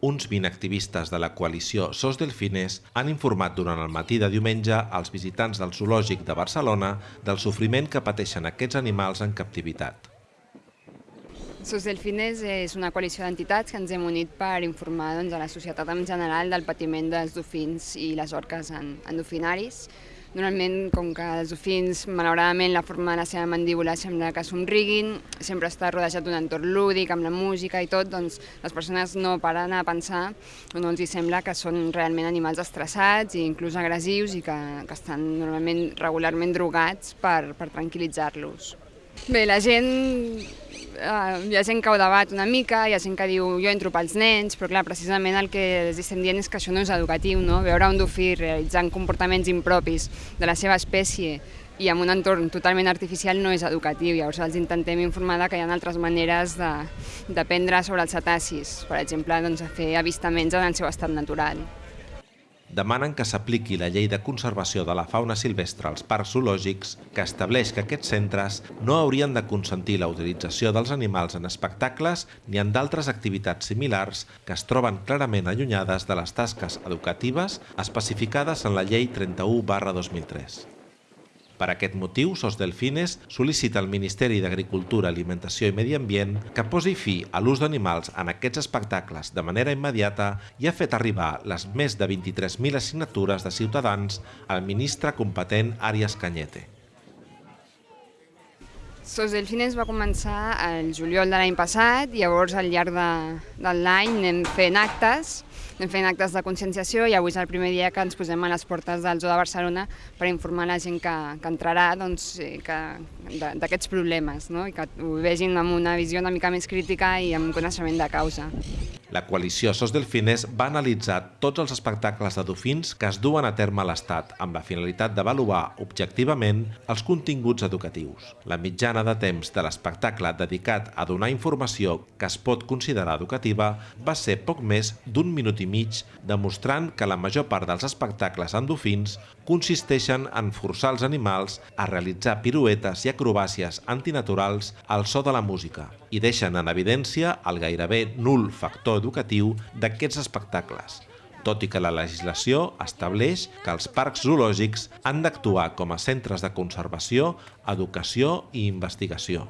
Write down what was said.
uns 20 activistes de la coalició Sos Delfines han informat durant el matí de diumenge als visitants del Zoològic de Barcelona del sofriment que pateixen aquests animals en captivitat. Sos Delfines és una coalició d'entitats que ens hem unit per informar doncs, a la societat en general del patiment dels dofins i les orques en, en dofinaris. Normalment, com que els dofins, malauradament, la forma de la seva mandíbula sembla que somriguin, sempre està rodejat d'un entorn lúdic, amb la música i tot, doncs les persones no paren a pensar o no els hi sembla que són realment animals estressats i inclús agressius i que, que estan normalment regularment drogats per, per tranquil·litzar-los. Bé, la gent eh, hi ha gent que ho debat una mica, hi ha gent que diu jo entro pels nens, però clar, precisament el que els estem dient és que això no és educatiu, no? Veure un dofí realitzant comportaments impropis de la seva espècie i en un entorn totalment artificial no és educatiu. Llavors els intentem informar que hi ha altres maneres d'aprendre sobre els cetacis, per exemple, doncs, a fer avistaments en el seu estat natural demanen que s'apliqui la llei de conservació de la fauna silvestre als parcs zoològics que estableix que aquests centres no haurien de consentir la utilització dels animals en espectacles ni en d'altres activitats similars que es troben clarament allunyades de les tasques educatives especificades en la llei 31 2003. Per aquest motiu, Sos Delfines sol·licita al Ministeri d'Agricultura, Alimentació i Medi Ambient que posi fi a l'ús d'animals en aquests espectacles de manera immediata i ha fet arribar les més de 23.000 assignatures de ciutadans al ministre competent Àries Canyete. Sos Delfines va començar el juliol de l'any passat, llavors al llarg de, de l'any anem fent actes anem fent actes de conscienciació i avui és el primer dia que ens posem a les portes del Zoo de Barcelona per informar la gent que, que entrarà doncs, d'aquests problemes no? i que ho vegin amb una visió una mica més crítica i amb coneixement de causa. La coalició Sos Delfines va analitzar tots els espectacles de dofins que es duen a terme a l'Estat amb la finalitat d'avaluar objectivament els continguts educatius. La mitjana de temps de l'espectacle dedicat a donar informació que es pot considerar educativa va ser poc més d'un minut i mig, demostrant que la major part dels espectacles en dofins consisteixen en forçar els animals a realitzar piruetes i acrobàcies antinaturals al so de la música i deixen en evidència el gairebé nul factor educatiu d'aquests espectacles, tot i que la legislació estableix que els parcs zoològics han d'actuar com a centres de conservació, educació i investigació.